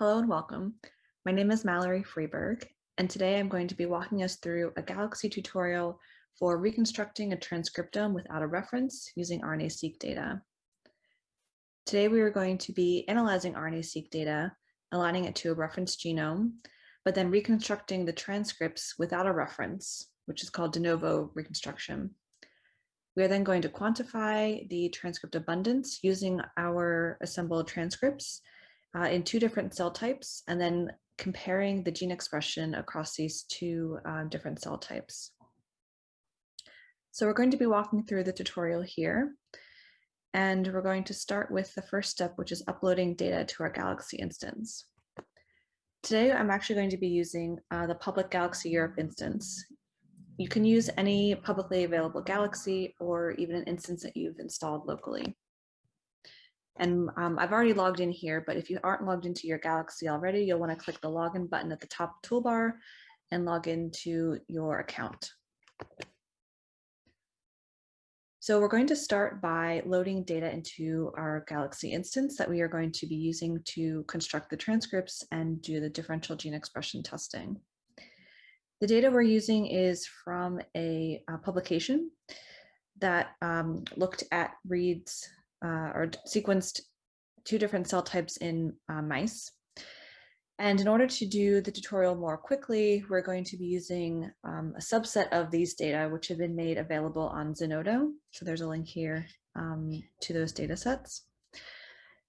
Hello and welcome. My name is Mallory Freeberg, and today I'm going to be walking us through a Galaxy tutorial for reconstructing a transcriptome without a reference using RNA-seq data. Today we are going to be analyzing RNA-seq data, aligning it to a reference genome, but then reconstructing the transcripts without a reference, which is called de novo reconstruction. We are then going to quantify the transcript abundance using our assembled transcripts uh, in two different cell types and then comparing the gene expression across these two uh, different cell types. So we're going to be walking through the tutorial here. And we're going to start with the first step, which is uploading data to our Galaxy instance. Today, I'm actually going to be using uh, the public Galaxy Europe instance. You can use any publicly available Galaxy or even an instance that you've installed locally. And um, I've already logged in here, but if you aren't logged into your Galaxy already, you'll want to click the login button at the top toolbar and log into your account. So we're going to start by loading data into our Galaxy instance that we are going to be using to construct the transcripts and do the differential gene expression testing. The data we're using is from a, a publication that um, looked at reads uh, or sequenced two different cell types in uh, mice. And in order to do the tutorial more quickly, we're going to be using um, a subset of these data, which have been made available on Zenodo. So there's a link here um, to those data sets.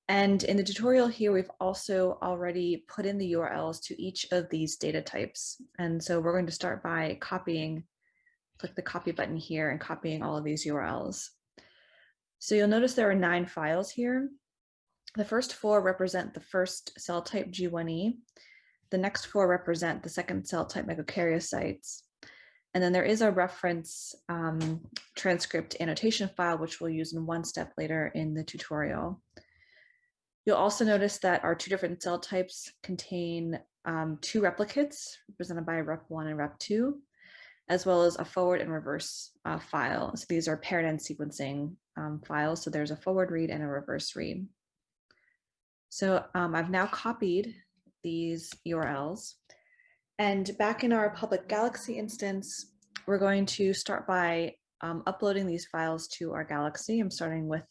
And in the tutorial here, we've also already put in the URLs to each of these data types. And so we're going to start by copying, click the copy button here and copying all of these URLs. So you'll notice there are nine files here. The first four represent the first cell type G1E. The next four represent the second cell type megakaryocytes. And then there is a reference um, transcript annotation file, which we'll use in one step later in the tutorial. You'll also notice that our two different cell types contain um, two replicates represented by rep1 and rep2, as well as a forward and reverse uh, file. So these are paired end sequencing um, files. So there's a forward read and a reverse read. So um, I've now copied these URLs. And back in our public Galaxy instance, we're going to start by um, uploading these files to our Galaxy. I'm starting with,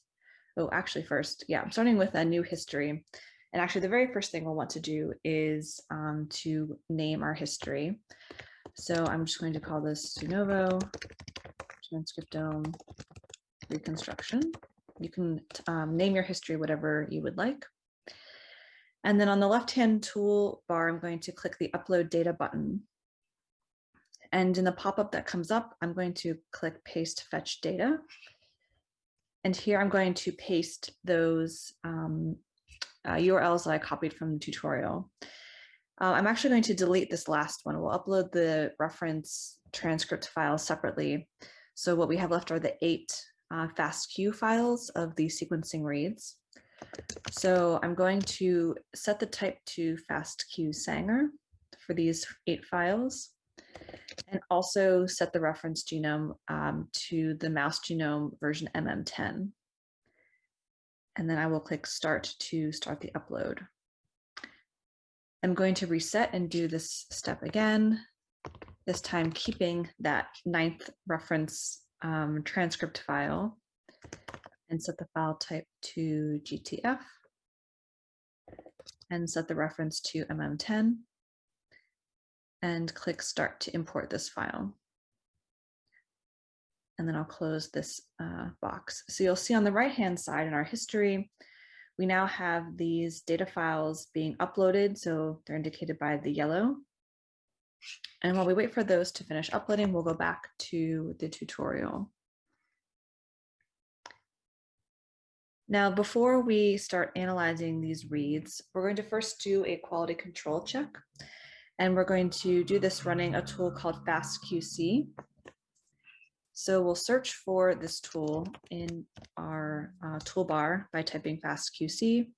oh, actually first, yeah, I'm starting with a new history. And actually the very first thing we'll want to do is um, to name our history. So I'm just going to call this de novo transcriptome reconstruction. You can um, name your history whatever you would like. And then on the left-hand toolbar, I'm going to click the upload data button. And in the pop-up that comes up, I'm going to click paste fetch data. And here I'm going to paste those um, uh, URLs that I copied from the tutorial. Uh, I'm actually going to delete this last one. We'll upload the reference transcript file separately. So what we have left are the eight uh, FASTQ files of the sequencing reads. So I'm going to set the type to FASTQ Sanger for these eight files and also set the reference genome um, to the mouse genome version MM10. And then I will click start to start the upload. I'm going to reset and do this step again, this time keeping that ninth reference um, transcript file and set the file type to GTF and set the reference to MM10 and click start to import this file. And then I'll close this uh, box. So you'll see on the right hand side in our history, we now have these data files being uploaded. So they're indicated by the yellow and while we wait for those to finish uploading, we'll go back to the tutorial. Now, before we start analyzing these reads, we're going to first do a quality control check. And we're going to do this running a tool called FastQC. So we'll search for this tool in our uh, toolbar by typing FastQC.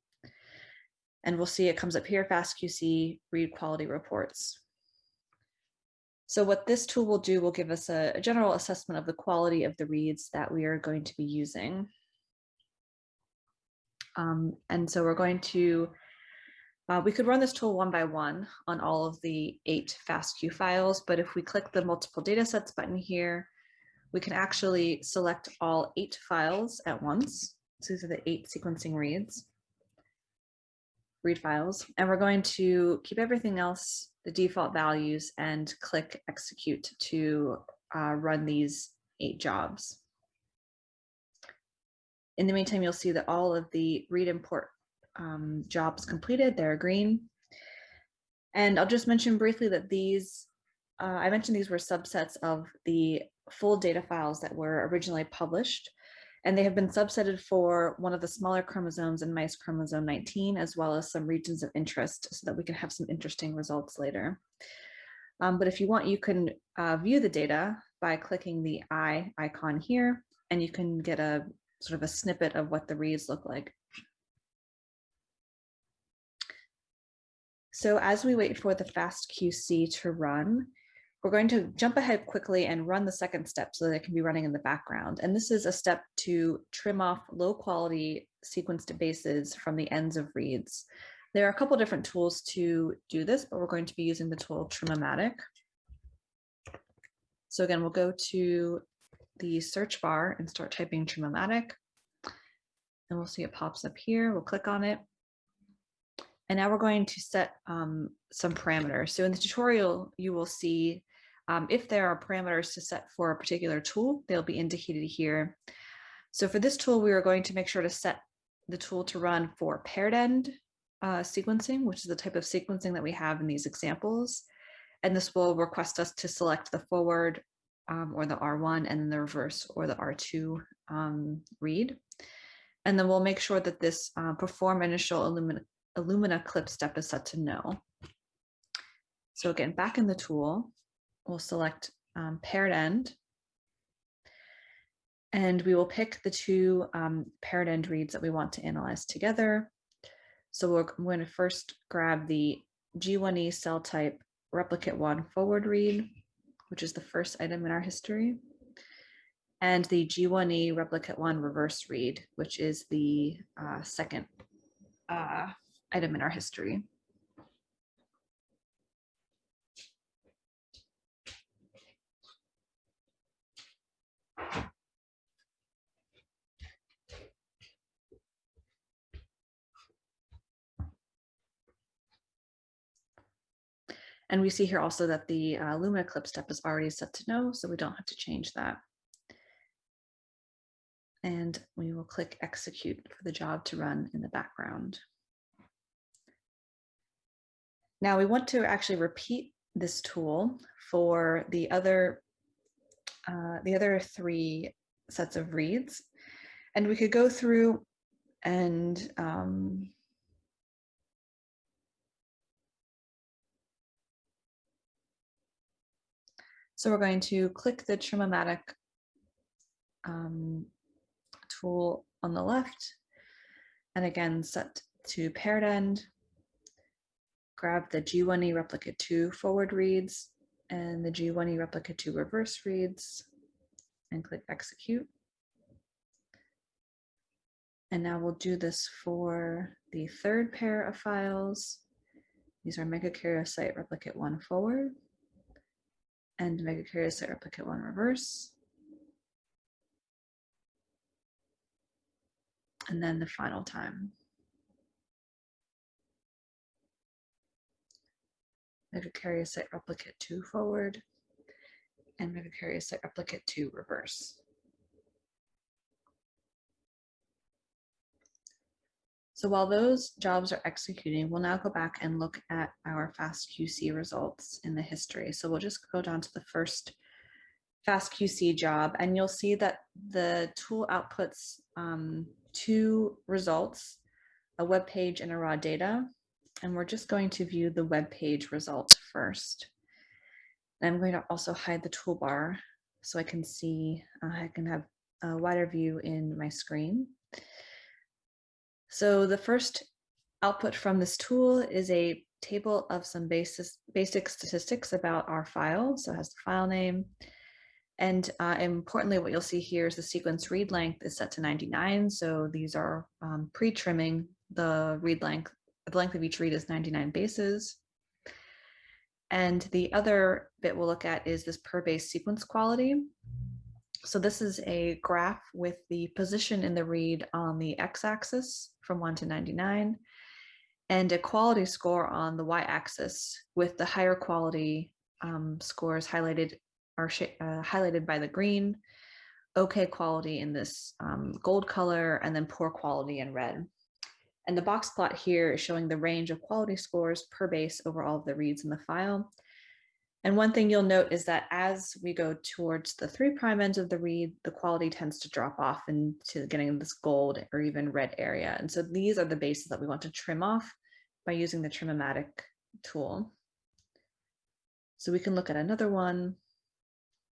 And we'll see it comes up here, FastQC read quality reports. So what this tool will do will give us a, a general assessment of the quality of the reads that we are going to be using. Um, and so we're going to Uh, we could run this tool one by one on all of the eight FASTQ files, but if we click the multiple datasets button here, we can actually select all eight files at once. So these are the eight sequencing reads, read files, and we're going to keep everything else, the default values, and click execute to uh, run these eight jobs. In the meantime, you'll see that all of the read import um, jobs completed, they're green. And I'll just mention briefly that these, uh, I mentioned these were subsets of the full data files that were originally published, and they have been subsetted for one of the smaller chromosomes in mice chromosome 19, as well as some regions of interest so that we can have some interesting results later. Um, but if you want, you can uh, view the data by clicking the eye icon here, and you can get a sort of a snippet of what the reads look like. So as we wait for the FastQC to run, we're going to jump ahead quickly and run the second step so that it can be running in the background. And this is a step to trim off low quality sequenced bases from the ends of reads. There are a couple different tools to do this, but we're going to be using the tool Trimmomatic. So again, we'll go to the search bar and start typing Trimmomatic. And we'll see it pops up here. We'll click on it. And now we're going to set um, some parameters. So in the tutorial, you will see um, if there are parameters to set for a particular tool, they'll be indicated here. So for this tool, we are going to make sure to set the tool to run for paired end uh, sequencing, which is the type of sequencing that we have in these examples. And this will request us to select the forward um, or the R1 and then the reverse or the R2 um, read. And then we'll make sure that this uh, perform initial illumina Illumina clip step is set to no. So again, back in the tool, we'll select um, paired end. And we will pick the two um, paired end reads that we want to analyze together. So we're going to first grab the G1E cell type replicate one forward read, which is the first item in our history, and the G1E replicate one reverse read, which is the uh, second uh, item in our history. And we see here also that the uh, Illumina clip step is already set to no, so we don't have to change that. And we will click execute for the job to run in the background. Now we want to actually repeat this tool for the other, uh, the other three sets of reads. And we could go through and um, So we're going to click the Trimmomatic um, tool on the left and again set to paired end grab the G1E replicate 2 forward reads and the G1E replicate 2 reverse reads and click execute. And now we'll do this for the third pair of files. These are megakaryocyte replicate 1 forward and megakaryocyte replicate 1 reverse. And then the final time. Megakaryocyte replicate 2 forward, and megakaryocyte replicate 2 reverse. So while those jobs are executing, we'll now go back and look at our FastQC results in the history. So we'll just go down to the first FastQC job, and you'll see that the tool outputs um, two results, a web page and a raw data and we're just going to view the web page results first. I'm going to also hide the toolbar so I can see, uh, I can have a wider view in my screen. So the first output from this tool is a table of some basis, basic statistics about our file. So it has the file name. And uh, importantly, what you'll see here is the sequence read length is set to 99. So these are um, pre-trimming the read length the length of each read is 99 bases. And the other bit we'll look at is this per base sequence quality. So this is a graph with the position in the read on the x-axis from 1 to 99 and a quality score on the y-axis with the higher quality um, scores highlighted are uh, highlighted by the green, okay quality in this um, gold color, and then poor quality in red. And the box plot here is showing the range of quality scores per base over all of the reads in the file. And one thing you'll note is that as we go towards the three prime ends of the read, the quality tends to drop off into getting this gold or even red area. And so these are the bases that we want to trim off by using the Trimmomatic tool. So we can look at another one.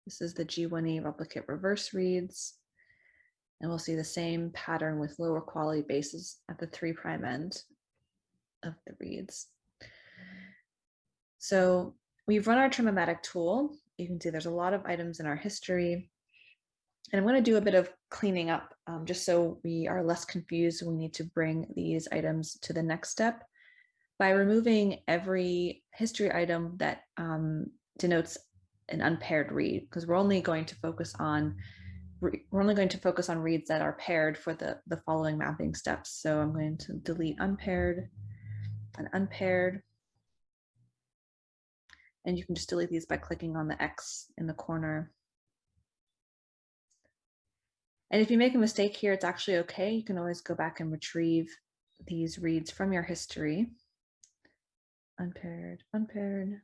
This is the G1E replicate reverse reads. And we'll see the same pattern with lower quality bases at the three prime end of the reads. So we've run our Trimmomatic tool. You can see there's a lot of items in our history. And I'm going to do a bit of cleaning up um, just so we are less confused. We need to bring these items to the next step by removing every history item that um, denotes an unpaired read, because we're only going to focus on we're only going to focus on reads that are paired for the, the following mapping steps. So I'm going to delete unpaired and unpaired. And you can just delete these by clicking on the X in the corner. And if you make a mistake here, it's actually okay. You can always go back and retrieve these reads from your history. Unpaired, unpaired.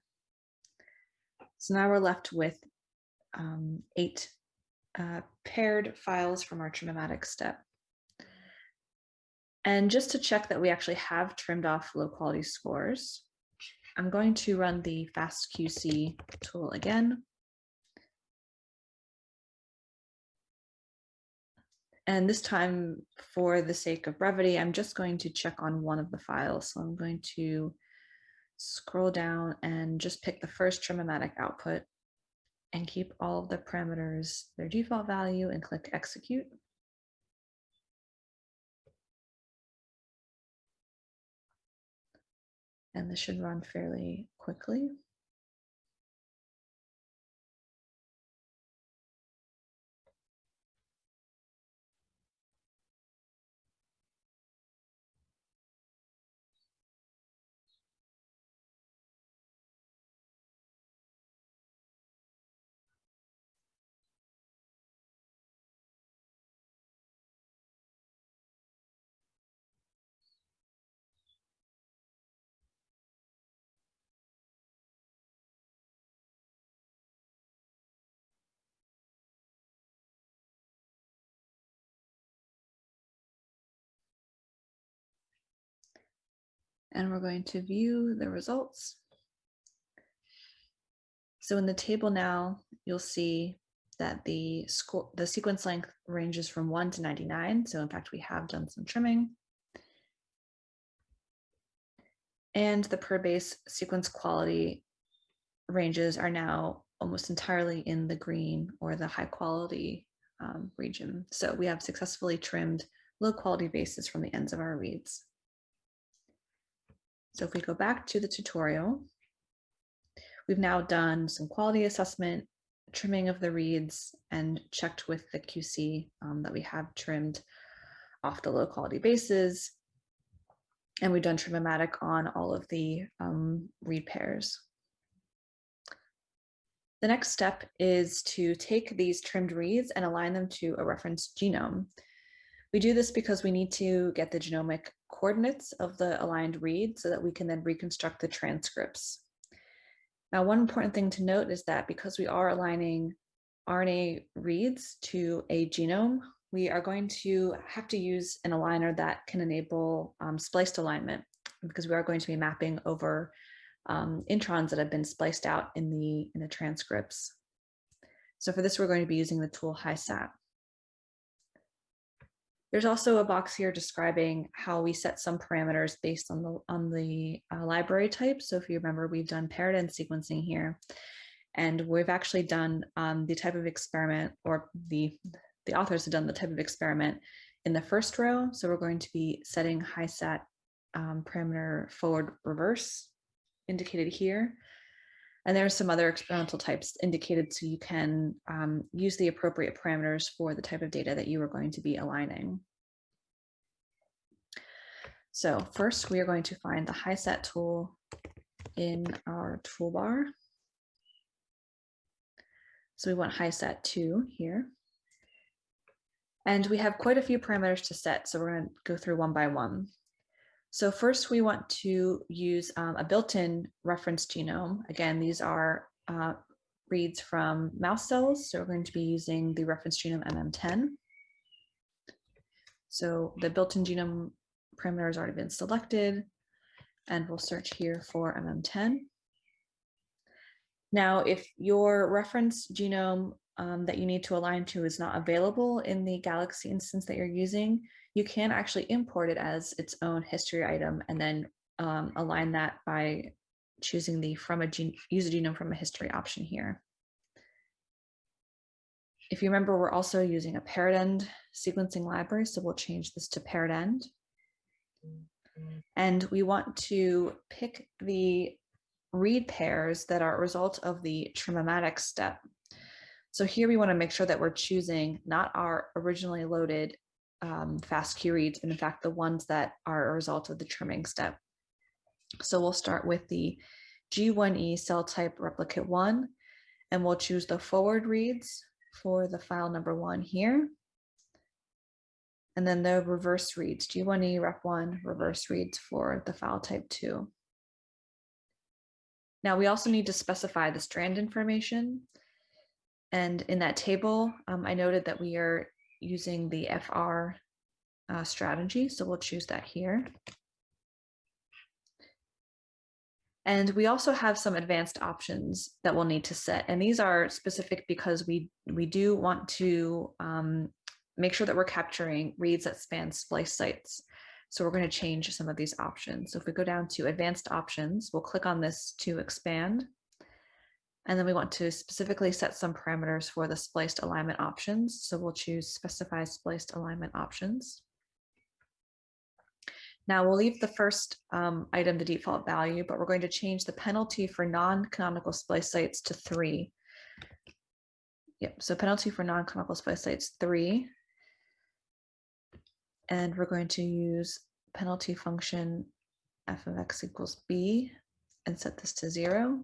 So now we're left with um, eight uh, paired files from our Trimmomatic step. And just to check that we actually have trimmed off low quality scores, I'm going to run the FastQC tool again. And this time, for the sake of brevity, I'm just going to check on one of the files. So I'm going to scroll down and just pick the first Trimmomatic output and keep all of the parameters their default value and click execute. and this should run fairly quickly. And we're going to view the results. So in the table now, you'll see that the score, the sequence length ranges from 1 to 99. So in fact, we have done some trimming. And the per base sequence quality ranges are now almost entirely in the green or the high quality um, region. So we have successfully trimmed low quality bases from the ends of our reads. So if we go back to the tutorial, we've now done some quality assessment, trimming of the reads, and checked with the QC um, that we have trimmed off the low quality bases. And we've done Trimmomatic on all of the um, read pairs. The next step is to take these trimmed reads and align them to a reference genome. We do this because we need to get the genomic coordinates of the aligned read so that we can then reconstruct the transcripts. Now, one important thing to note is that because we are aligning RNA reads to a genome, we are going to have to use an aligner that can enable um, spliced alignment because we are going to be mapping over um, introns that have been spliced out in the, in the transcripts. So for this, we're going to be using the tool HiSat. There's also a box here describing how we set some parameters based on the on the uh, library type. So if you remember, we've done end sequencing here, and we've actually done um, the type of experiment, or the the authors have done the type of experiment in the first row. So we're going to be setting HiSat um, parameter forward reverse indicated here. And there are some other experimental types indicated so you can um, use the appropriate parameters for the type of data that you are going to be aligning. So first we are going to find the HiSat tool in our toolbar. So we want HiSat 2 here. And we have quite a few parameters to set, so we're going to go through one by one. So first we want to use um, a built-in reference genome. Again, these are uh, reads from mouse cells, so we're going to be using the reference genome MM10. So the built-in genome parameter has already been selected, and we'll search here for MM10. Now, if your reference genome um, that you need to align to is not available in the Galaxy instance that you're using, you can actually import it as its own history item and then um, align that by choosing the from a gene, use a genome from a history option here. If you remember, we're also using a paired end sequencing library, so we'll change this to paired end. And we want to pick the read pairs that are a result of the trimmomatic step. So here we want to make sure that we're choosing not our originally loaded um, FASTQ reads, but in fact the ones that are a result of the trimming step. So we'll start with the G1E cell type replicate one, and we'll choose the forward reads for the file number one here. And then the reverse reads, G1E rep1 reverse reads for the file type two. Now we also need to specify the strand information. And in that table, um, I noted that we are using the FR uh, strategy. So we'll choose that here. And we also have some advanced options that we'll need to set. And these are specific because we, we do want to um, make sure that we're capturing reads that span splice sites. So we're going to change some of these options. So if we go down to advanced options, we'll click on this to expand. And then we want to specifically set some parameters for the spliced alignment options. So we'll choose specify spliced alignment options. Now we'll leave the first um, item the default value, but we're going to change the penalty for non-canonical splice sites to three. Yep, so penalty for non-canonical splice sites three. And we're going to use penalty function f of x equals b and set this to zero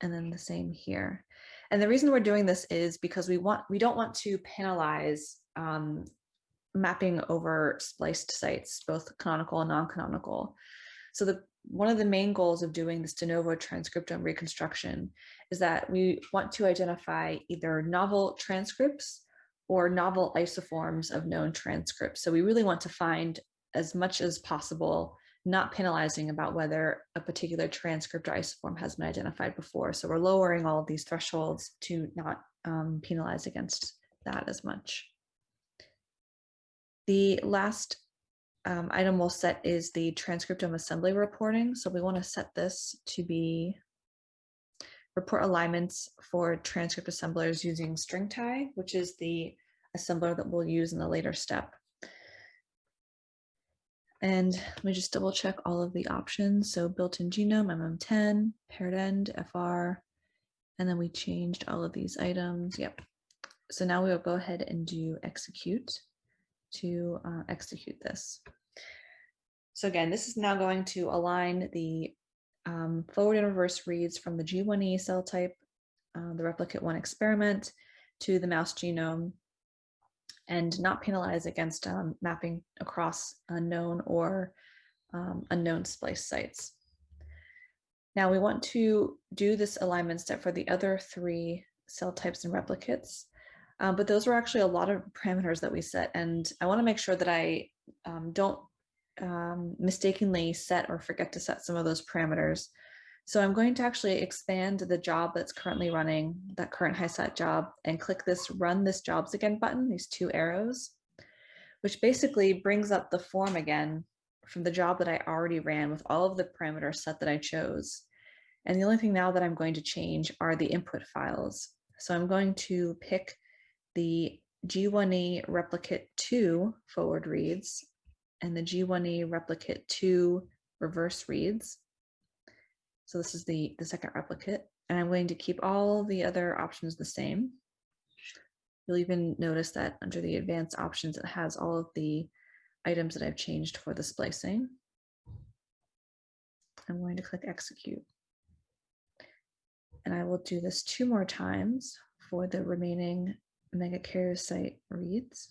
and then the same here. And the reason we're doing this is because we want we don't want to penalize um, mapping over spliced sites, both canonical and non-canonical. So the one of the main goals of doing this de novo transcriptome reconstruction is that we want to identify either novel transcripts or novel isoforms of known transcripts. So we really want to find as much as possible not penalizing about whether a particular transcript or isoform has been identified before. So we're lowering all of these thresholds to not um, penalize against that as much. The last um, item we'll set is the transcriptome assembly reporting. So we want to set this to be report alignments for transcript assemblers using StringTie, which is the assembler that we'll use in the later step. And let me just double check all of the options. So built-in genome, MM10, paired end, FR, and then we changed all of these items. Yep. So now we will go ahead and do execute to uh, execute this. So again, this is now going to align the um, forward and reverse reads from the G1E cell type, uh, the replicate one experiment, to the mouse genome and not penalize against um, mapping across unknown or um, unknown splice sites. Now we want to do this alignment step for the other three cell types and replicates, um, but those were actually a lot of parameters that we set. And I wanna make sure that I um, don't um, mistakenly set or forget to set some of those parameters. So I'm going to actually expand the job that's currently running, that current HiSat job, and click this run this jobs again button, these two arrows, which basically brings up the form again from the job that I already ran with all of the parameters set that I chose. And the only thing now that I'm going to change are the input files. So I'm going to pick the G1E replicate 2 forward reads and the G1E replicate 2 reverse reads. So this is the, the second replicate, and I'm going to keep all the other options the same. You'll even notice that under the advanced options, it has all of the items that I've changed for the splicing. I'm going to click execute. And I will do this two more times for the remaining megakaryocyte reads.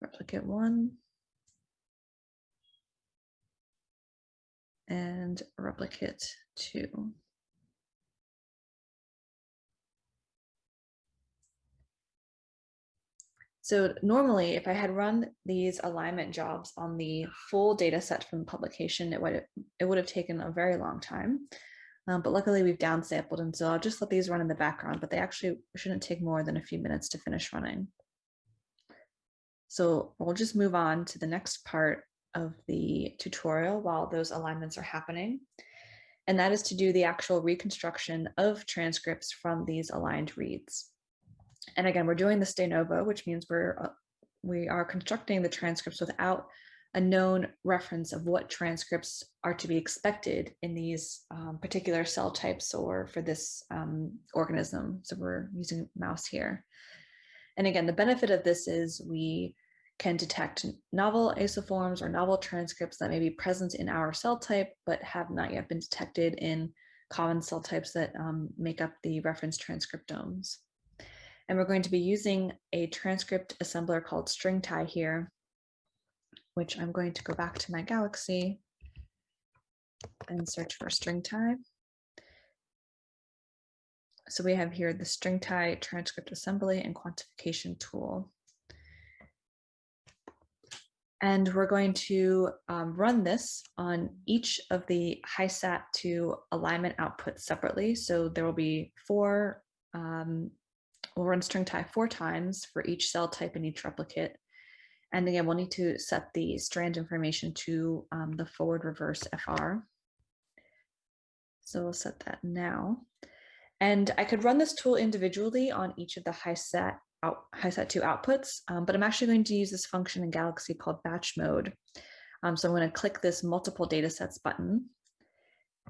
Replicate one. And replicate two. So normally, if I had run these alignment jobs on the full data set from publication, it would, it would have taken a very long time. Um, but luckily we've downsampled, and so I'll just let these run in the background, but they actually shouldn't take more than a few minutes to finish running. So we'll just move on to the next part of the tutorial while those alignments are happening. And that is to do the actual reconstruction of transcripts from these aligned reads. And again, we're doing this de novo, which means we're uh, we are constructing the transcripts without a known reference of what transcripts are to be expected in these um, particular cell types or for this um, organism. So we're using mouse here. And again, the benefit of this is we can detect novel isoforms or novel transcripts that may be present in our cell type, but have not yet been detected in common cell types that um, make up the reference transcriptomes. And we're going to be using a transcript assembler called StringTie here, which I'm going to go back to my Galaxy and search for StringTie. So we have here the StringTie transcript assembly and quantification tool. And we're going to um, run this on each of the HiSat2 alignment outputs separately. So there will be four um, We'll run StringTie four times for each cell type in each replicate. And again, we'll need to set the strand information to um, the forward reverse FR. So we'll set that now. And I could run this tool individually on each of the HiSat out, HiSat2 outputs, um, but I'm actually going to use this function in Galaxy called batch mode. Um, so I'm going to click this multiple data sets button,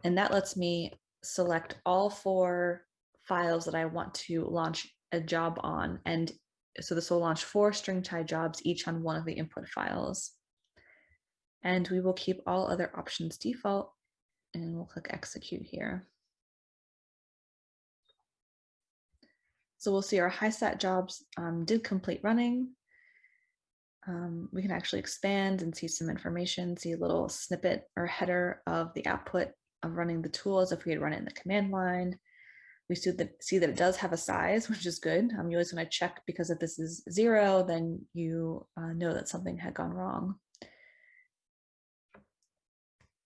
and that lets me select all four files that I want to launch a job on. And so this will launch four StringTie jobs, each on one of the input files. And we will keep all other options default and we'll click execute here. So we'll see our high HiSat jobs um, did complete running. Um, we can actually expand and see some information, see a little snippet or header of the output of running the tool as if we had run it in the command line. We see that, see that it does have a size, which is good. Um, you always want to check because if this is zero, then you uh, know that something had gone wrong.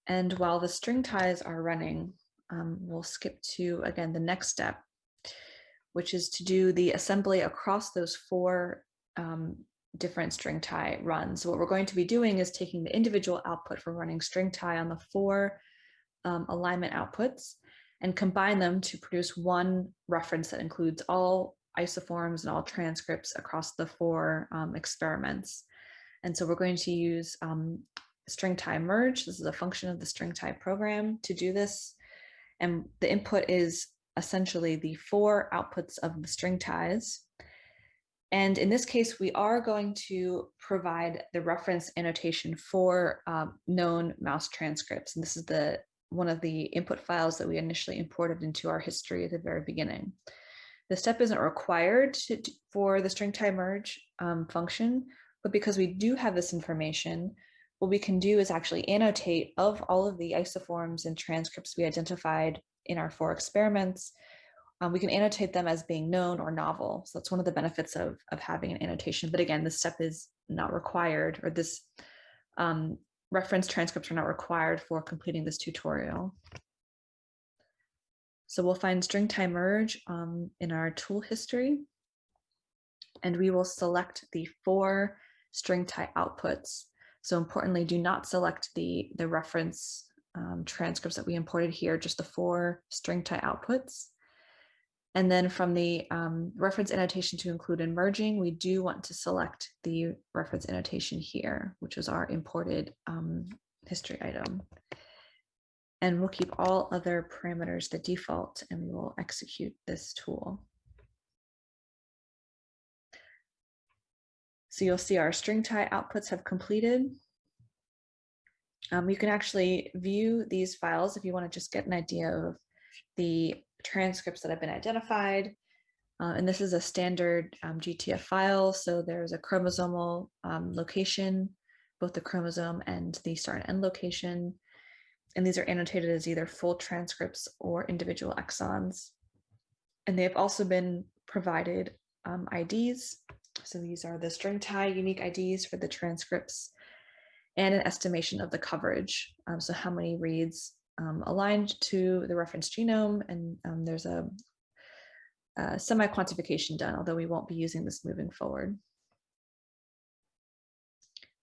And while the StringTies are running, um, we'll skip to, again, the next step, which is to do the assembly across those four um, different StringTie runs. So what we're going to be doing is taking the individual output from running StringTie on the four um, alignment outputs and combine them to produce one reference that includes all isoforms and all transcripts across the four um, experiments. And so we're going to use um, StringTie merge. This is a function of the StringTie program to do this. And the input is essentially the four outputs of the StringTies. And in this case, we are going to provide the reference annotation for um, known mouse transcripts. And this is the one of the input files that we initially imported into our history at the very beginning. The step isn't required to, for the StringTie merge um, function, but because we do have this information, what we can do is actually annotate of all of the isoforms and transcripts we identified in our four experiments. Um, we can annotate them as being known or novel. So that's one of the benefits of, of having an annotation. But again, this step is not required, or this um, reference transcripts are not required for completing this tutorial. So we'll find string StringTie merge um, in our tool history, and we will select the four string StringTie outputs. So importantly, do not select the, the reference um, transcripts that we imported here, just the four StringTie outputs. And then from the um, reference annotation to include in merging, we do want to select the reference annotation here, which is our imported um, history item. And we'll keep all other parameters the default and we will execute this tool. So you'll see our StringTie outputs have completed. Um, you can actually view these files if you want to just get an idea of the transcripts that have been identified. Uh, and this is a standard um, GTF file. So there's a chromosomal um, location, both the chromosome and the start and end location. And these are annotated as either full transcripts or individual exons. And they have also been provided um, IDs. So these are the StringTie unique IDs for the transcripts and an estimation of the coverage. Um, so how many reads um, aligned to the reference genome, and um, there's a, a semi-quantification done, although we won't be using this moving forward.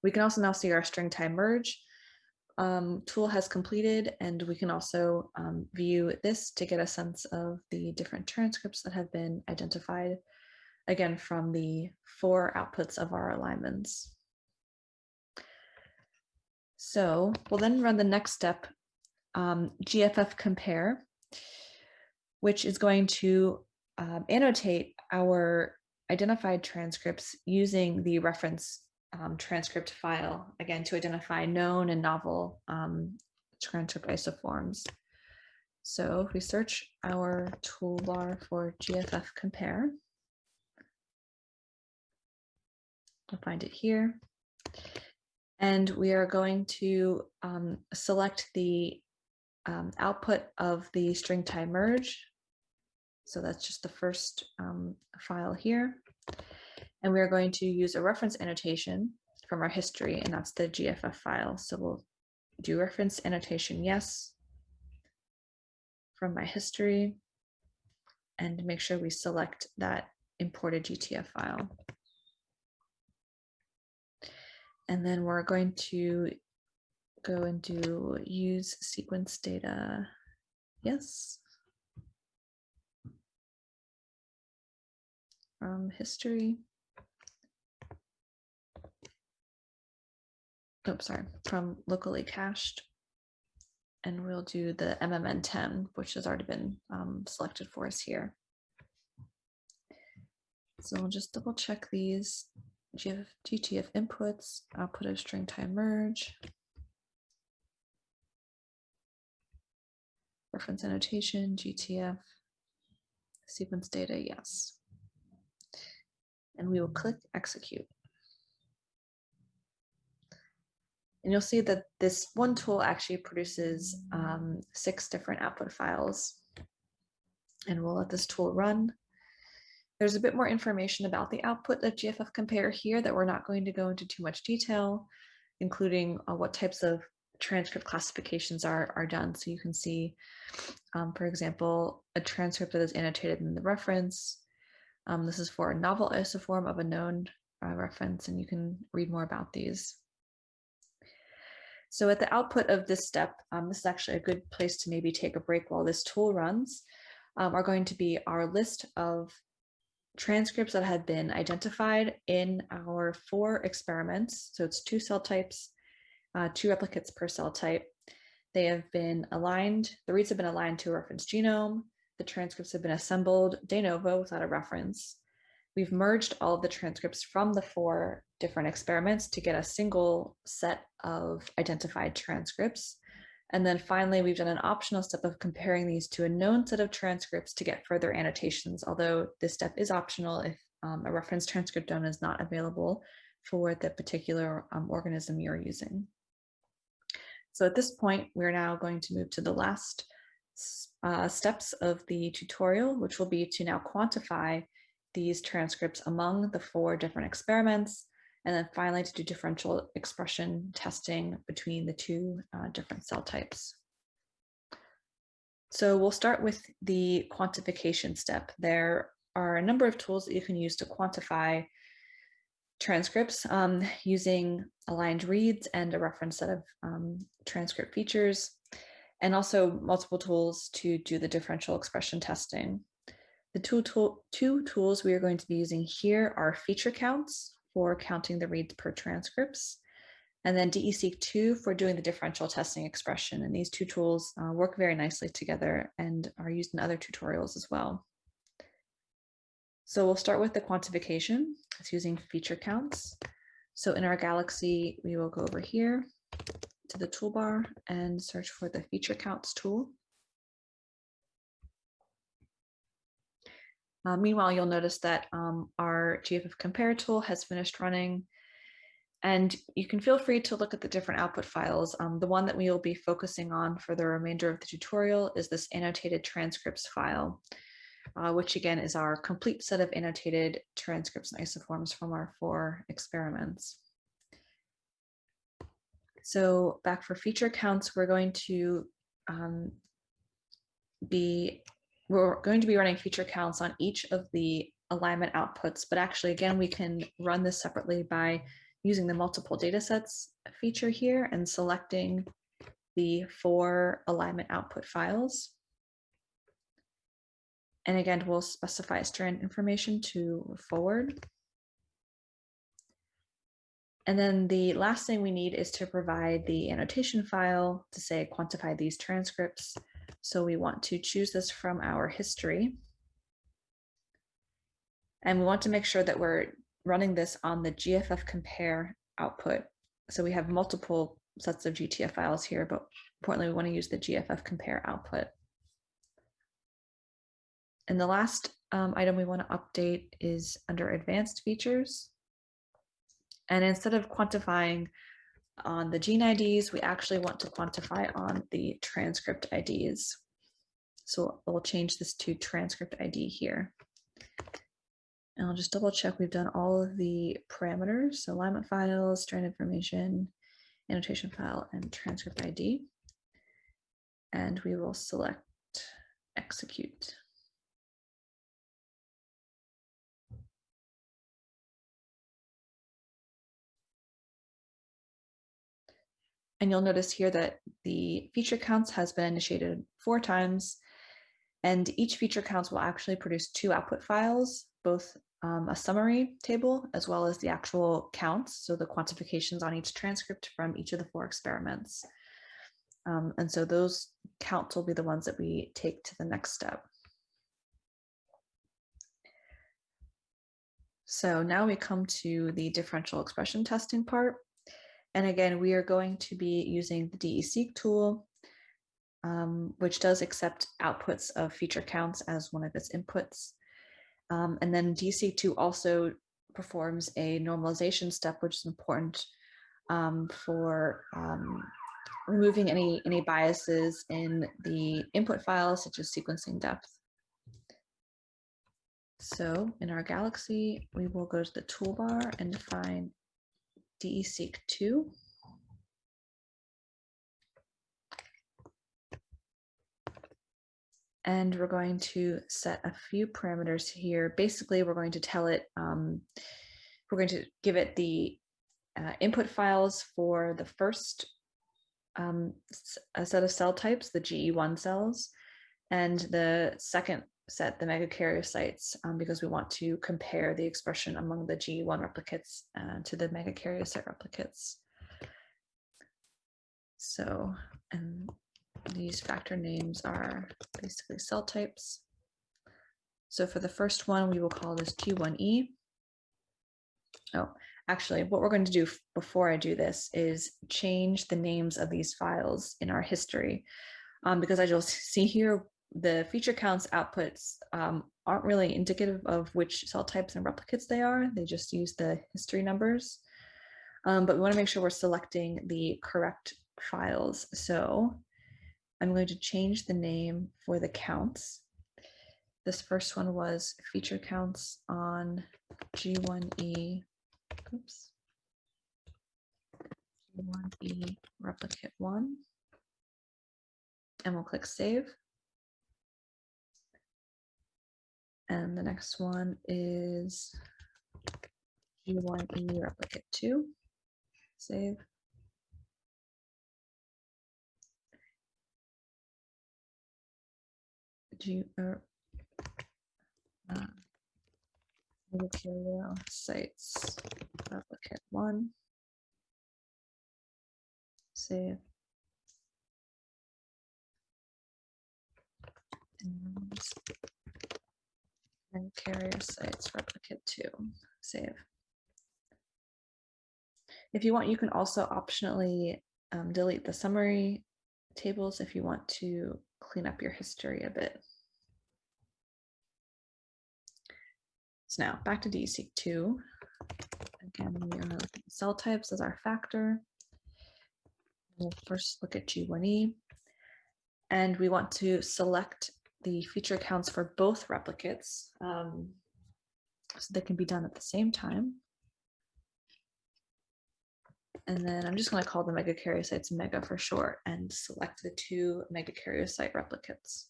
We can also now see our StringTie merge um, tool has completed, and we can also um, view this to get a sense of the different transcripts that have been identified, again, from the four outputs of our alignments. So we'll then run the next step, um, GFF compare, which is going to um, annotate our identified transcripts using the reference um, transcript file, again, to identify known and novel um, transcript isoforms. So if we search our toolbar for GFF compare, we'll find it here. And we are going to um, select the um, output of the StringTie merge. So that's just the first um, file here. And we are going to use a reference annotation from our history, and that's the GFF file. So we'll do reference annotation yes from my history and make sure we select that imported GTF file. And then we're going to go and do use sequence data. Yes. From history. Oh, sorry, from locally cached. And we'll do the MMN10, which has already been um, selected for us here. So we'll just double check these. GF, GTF inputs, output of StringTie merge, reference annotation, GTF, sequence data, yes. And we will click execute. And you'll see that this one tool actually produces um, six different output files. And we'll let this tool run. There's a bit more information about the output of GFF compare here that we're not going to go into too much detail, including uh, what types of transcript classifications are, are done. So you can see, um, for example, a transcript that is annotated in the reference. Um, this is for a novel isoform of a known uh, reference, and you can read more about these. So at the output of this step, um, this is actually a good place to maybe take a break while this tool runs, um, are going to be our list of transcripts that had been identified in our four experiments. So it's two cell types, uh, two replicates per cell type. They have been aligned, the reads have been aligned to a reference genome. The transcripts have been assembled de novo without a reference. We've merged all of the transcripts from the four different experiments to get a single set of identified transcripts. And then finally, we've done an optional step of comparing these to a known set of transcripts to get further annotations, although this step is optional if um, a reference transcriptome is not available for the particular um, organism you're using. So at this point, we're now going to move to the last uh, steps of the tutorial, which will be to now quantify these transcripts among the four different experiments and then finally to do differential expression testing between the two uh, different cell types. So we'll start with the quantification step. There are a number of tools that you can use to quantify transcripts um, using aligned reads and a reference set of um, transcript features, and also multiple tools to do the differential expression testing. The two, tool, two tools we are going to be using here are feature counts for counting the reads per transcripts, and then DESeq2 for doing the differential testing expression. And these two tools uh, work very nicely together and are used in other tutorials as well. So we'll start with the quantification. It's using feature counts. So in our Galaxy, we will go over here to the toolbar and search for the feature counts tool. Uh, meanwhile, you'll notice that um, our GFF compare tool has finished running and you can feel free to look at the different output files. Um, the one that we will be focusing on for the remainder of the tutorial is this annotated transcripts file, uh, which again is our complete set of annotated transcripts and isoforms from our four experiments. So back for feature counts, we're going to um, be we're going to be running feature counts on each of the alignment outputs, but actually, again, we can run this separately by using the multiple data sets feature here and selecting the four alignment output files. And again, we'll specify strand information to forward. And then the last thing we need is to provide the annotation file to say quantify these transcripts. So we want to choose this from our history. And we want to make sure that we're running this on the GFF compare output. So we have multiple sets of GTF files here, but importantly, we want to use the GFF compare output. And the last um, item we want to update is under advanced features. And instead of quantifying on the gene IDs, we actually want to quantify on the transcript IDs. So we'll change this to transcript ID here. And I'll just double check we've done all of the parameters. So alignment files, strand information, annotation file, and transcript ID. And we will select execute. And you'll notice here that the feature counts has been initiated four times and each feature counts will actually produce two output files, both um, a summary table as well as the actual counts, so the quantifications on each transcript from each of the four experiments. Um, and so those counts will be the ones that we take to the next step. So now we come to the differential expression testing part. And again, we are going to be using the DESeq tool, um, which does accept outputs of feature counts as one of its inputs. Um, and then DESeq2 also performs a normalization step, which is important um, for um, removing any, any biases in the input files, such as sequencing depth. So in our Galaxy, we will go to the toolbar and define DESeq2. and we're going to set a few parameters here. Basically, we're going to tell it, um, we're going to give it the uh, input files for the first um, set of cell types, the GE1 cells, and the second set, the megakaryocytes, um, because we want to compare the expression among the G1 replicates uh, to the megakaryocyte replicates. So, and these factor names are basically cell types. So for the first one, we will call this Q1E. Oh, actually, what we're going to do before I do this is change the names of these files in our history. Um, because as you'll see here, the feature counts outputs um, aren't really indicative of which cell types and replicates they are. They just use the history numbers. Um, but we want to make sure we're selecting the correct files. So I'm going to change the name for the counts. This first one was feature counts on G1E, oops, G1E replicate one. And we'll click save. And the next one is G1E replicate two, save. G, er, uh, sites replicate one. Save. And, and carrier sites replicate two. Save. If you want, you can also optionally um, delete the summary tables if you want to clean up your history a bit. So now back to DESeq2. Again, we are looking at cell types as our factor. We'll first look at G1E. And we want to select the feature counts for both replicates um, so they can be done at the same time. And then I'm just going to call the megakaryocytes mega for short and select the two megakaryocyte replicates.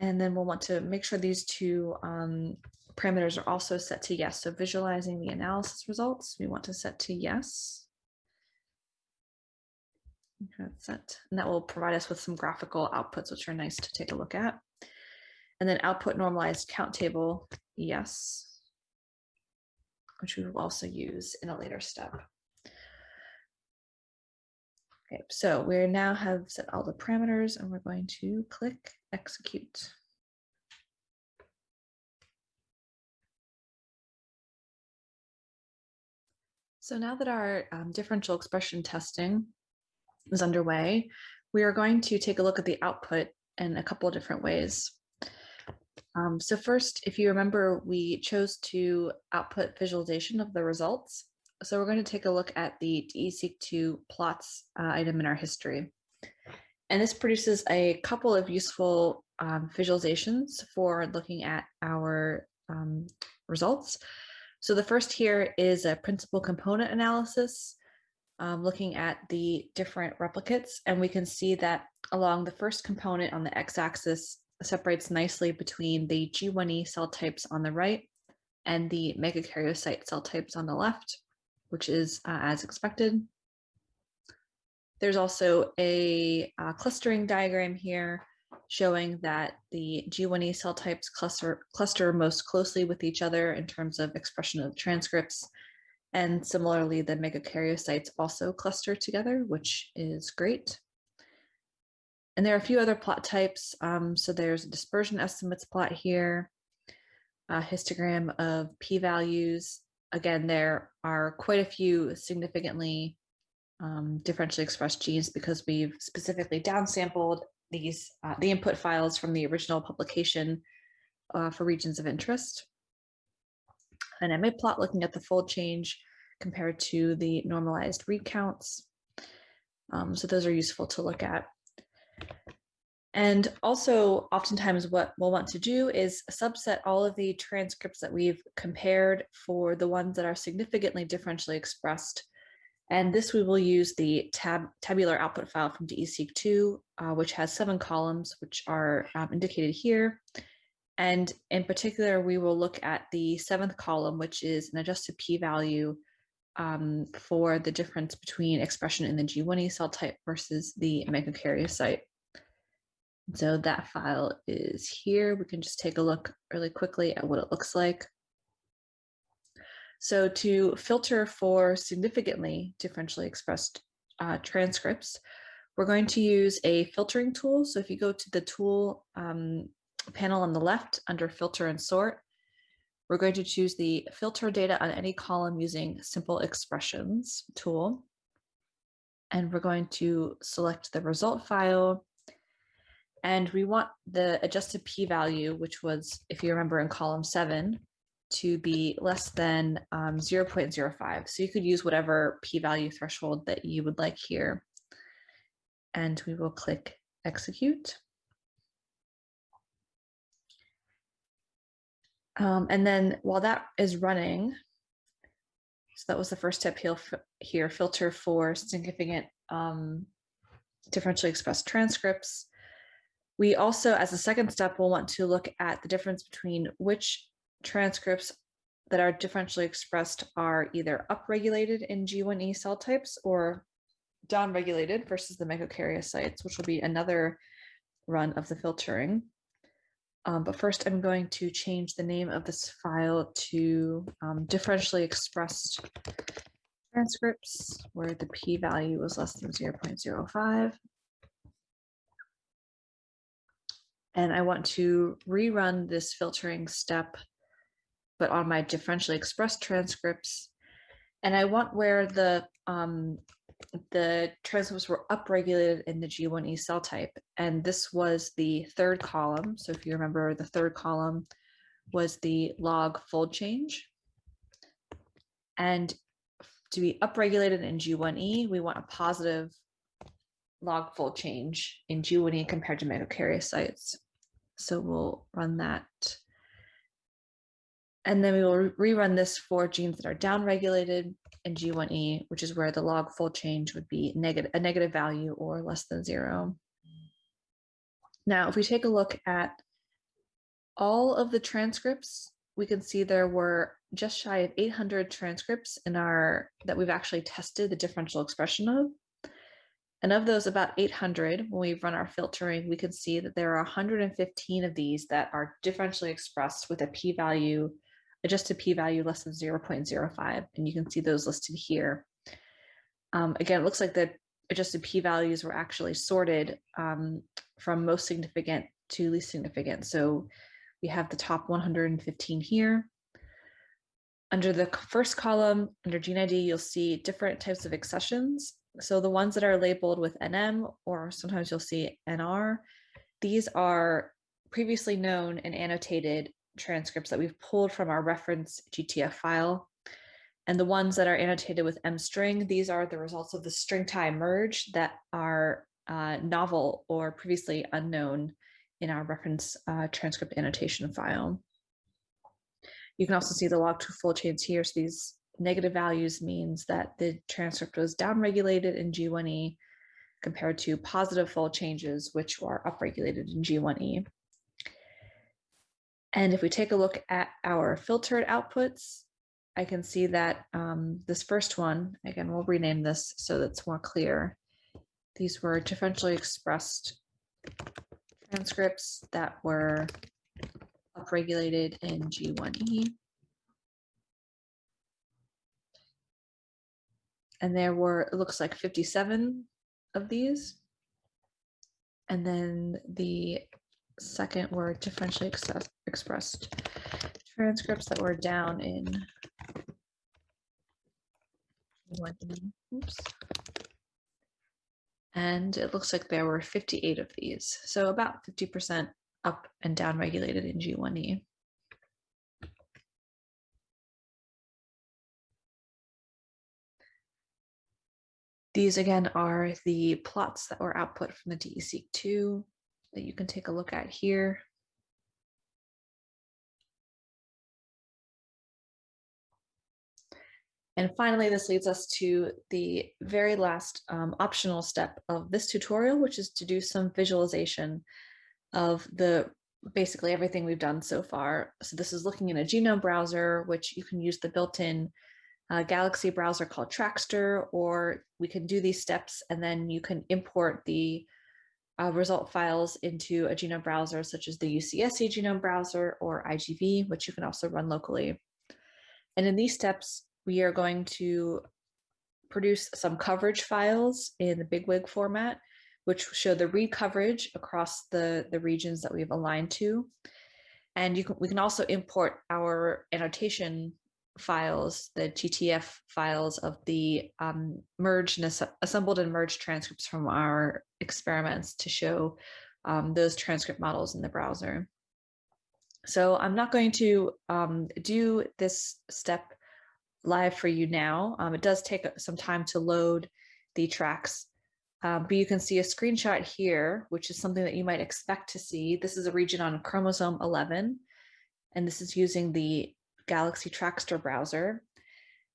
And then we'll want to make sure these two um, parameters are also set to yes. So visualizing the analysis results, we want to set to yes. Set. And that will provide us with some graphical outputs, which are nice to take a look at. And then output normalized count table, yes which we will also use in a later step. Okay, so we now have set all the parameters and we're going to click execute. So now that our um, differential expression testing is underway, we are going to take a look at the output in a couple of different ways. Um, so first, if you remember, we chose to output visualization of the results. So we're going to take a look at the DESeq2 plots uh, item in our history. And this produces a couple of useful um, visualizations for looking at our um, results. So the first here is a principal component analysis, um, looking at the different replicates. And we can see that along the first component on the x-axis, separates nicely between the G1E cell types on the right and the megakaryocyte cell types on the left, which is uh, as expected. There's also a uh, clustering diagram here showing that the G1E cell types cluster, cluster most closely with each other in terms of expression of transcripts. And similarly, the megakaryocytes also cluster together, which is great. And there are a few other plot types. Um, so there's a dispersion estimates plot here, a histogram of p-values. Again, there are quite a few significantly um, differentially expressed genes because we've specifically downsampled these uh, the input files from the original publication uh, for regions of interest. An MA plot looking at the fold change compared to the normalized read counts. Um, so those are useful to look at. And also oftentimes what we'll want to do is subset all of the transcripts that we've compared for the ones that are significantly differentially expressed. And this we will use the tab tabular output file from DESeq2, uh, which has seven columns, which are um, indicated here. And in particular, we will look at the seventh column, which is an adjusted p-value um, for the difference between expression in the G1E cell type versus the megakaryocyte. So that file is here. We can just take a look really quickly at what it looks like. So to filter for significantly differentially expressed uh, transcripts, we're going to use a filtering tool. So if you go to the tool um, panel on the left under filter and sort, we're going to choose the filter data on any column using simple expressions tool. And we're going to select the result file and we want the adjusted p-value, which was, if you remember in column seven, to be less than um, 0.05. So you could use whatever p-value threshold that you would like here. And we will click execute. Um, and then while that is running, so that was the first step here, filter for significant um, differentially expressed transcripts. We also, as a second step, will want to look at the difference between which transcripts that are differentially expressed are either upregulated in G1E cell types or downregulated versus the megakaryocytes, which will be another run of the filtering. Um, but first I'm going to change the name of this file to um, differentially expressed transcripts where the p-value was less than 0.05. And I want to rerun this filtering step, but on my differentially expressed transcripts. And I want where the um, the transcripts were upregulated in the G1E cell type. And this was the third column. So if you remember, the third column was the log fold change. And to be upregulated in G1E, we want a positive log fold change in G1E compared to megakaryocytes. So we'll run that. And then we will rerun this for genes that are downregulated in G1E, which is where the log fold change would be negative, a negative value or less than zero. Now, if we take a look at all of the transcripts, we can see there were just shy of 800 transcripts in our that we've actually tested the differential expression of. And of those about 800, when we run our filtering, we can see that there are 115 of these that are differentially expressed with a p-value adjusted p-value less than 0.05, and you can see those listed here. Um, again, it looks like the adjusted p-values were actually sorted um, from most significant to least significant. So we have the top 115 here. Under the first column, under gene ID, you'll see different types of accessions. So the ones that are labeled with NM, or sometimes you'll see NR, these are previously known and annotated transcripts that we've pulled from our reference GTF file. And the ones that are annotated with M string, these are the results of the StringTie merge that are uh, novel or previously unknown in our reference uh, transcript annotation file. You can also see the log2 fold changes here. So these negative values means that the transcript was downregulated in G1E compared to positive fold changes, which were upregulated in G1E. And if we take a look at our filtered outputs, I can see that um, this first one, again, we'll rename this so that's more clear. These were differentially expressed transcripts that were upregulated in G1E. And there were, it looks like 57 of these. And then the second were differentially ex expressed transcripts that were down in G1E. oops. And it looks like there were 58 of these, so about 50% up and down regulated in G1E. These again are the plots that were output from the DESeq2 that you can take a look at here. And finally, this leads us to the very last um, optional step of this tutorial, which is to do some visualization of the basically everything we've done so far. So this is looking in a genome browser, which you can use the built-in uh, Galaxy browser called Trackster, or we can do these steps and then you can import the uh, result files into a genome browser such as the UCSC genome browser or IGV, which you can also run locally. And in these steps, we are going to produce some coverage files in the bigwig format, which show the read coverage across the, the regions that we've aligned to. And you can, we can also import our annotation files, the GTF files of the um, merged and assembled and merged transcripts from our experiments to show um, those transcript models in the browser. So I'm not going to um, do this step live for you now. Um, it does take some time to load the tracks, um, but you can see a screenshot here, which is something that you might expect to see. This is a region on chromosome 11, and this is using the Galaxy Trackster browser.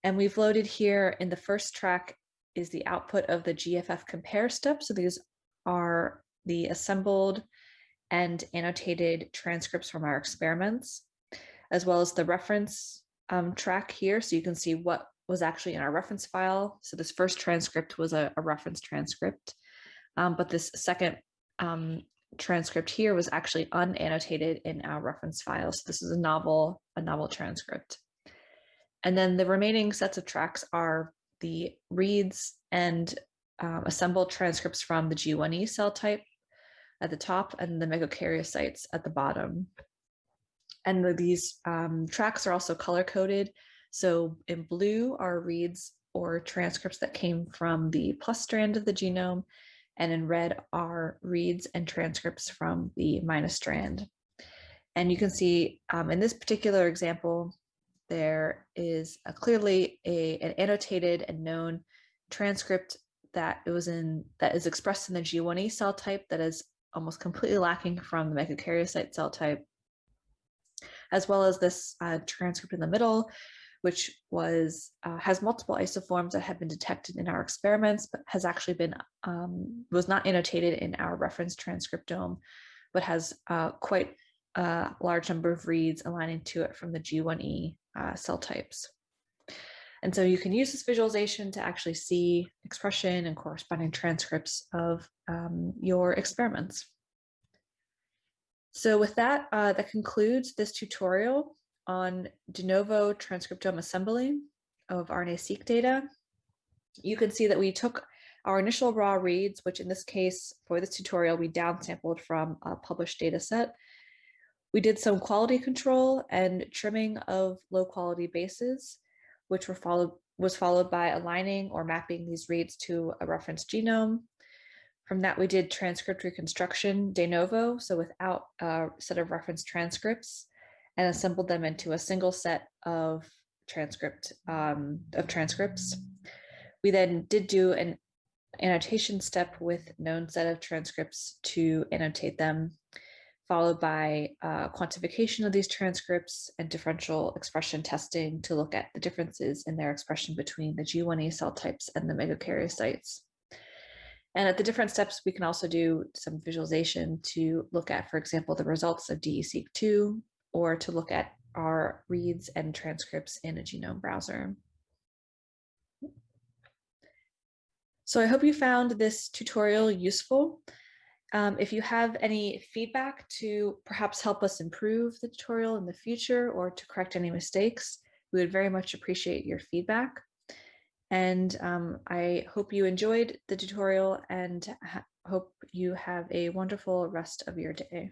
And we've loaded here in the first track is the output of the GFF compare step. So these are the assembled and annotated transcripts from our experiments, as well as the reference um, track here. So you can see what was actually in our reference file. So this first transcript was a, a reference transcript, um, but this second um, transcript here was actually unannotated in our reference file. So this is a novel, a novel transcript. And then the remaining sets of tracks are the reads and um, assembled transcripts from the G1E cell type at the top and the megakaryocytes at the bottom. And the, these um, tracks are also color coded. So in blue are reads or transcripts that came from the plus strand of the genome, and in red are reads and transcripts from the minus strand. And you can see um, in this particular example, there is a clearly a, an annotated and known transcript that it was in that is expressed in the G1E cell type that is almost completely lacking from the megakaryocyte cell type, as well as this uh, transcript in the middle, which was uh, has multiple isoforms that have been detected in our experiments, but has actually been um, was not annotated in our reference transcriptome, but has uh, quite a large number of reads aligning to it from the G1E uh, cell types. And so you can use this visualization to actually see expression and corresponding transcripts of um, your experiments. So with that, uh, that concludes this tutorial on de novo transcriptome assembly of RNA-seq data. You can see that we took our initial raw reads, which in this case, for this tutorial, we downsampled from a published data set. We did some quality control and trimming of low quality bases, which were followed was followed by aligning or mapping these reads to a reference genome. From that, we did transcript reconstruction de novo, so without a set of reference transcripts and assembled them into a single set of transcript um, of transcripts. We then did do an annotation step with known set of transcripts to annotate them, followed by uh, quantification of these transcripts and differential expression testing to look at the differences in their expression between the G1E cell types and the megakaryocytes. And at the different steps, we can also do some visualization to look at, for example, the results of DESeq2 or to look at our reads and transcripts in a genome browser. So I hope you found this tutorial useful. Um, if you have any feedback to perhaps help us improve the tutorial in the future or to correct any mistakes, we would very much appreciate your feedback. And um, I hope you enjoyed the tutorial and hope you have a wonderful rest of your day.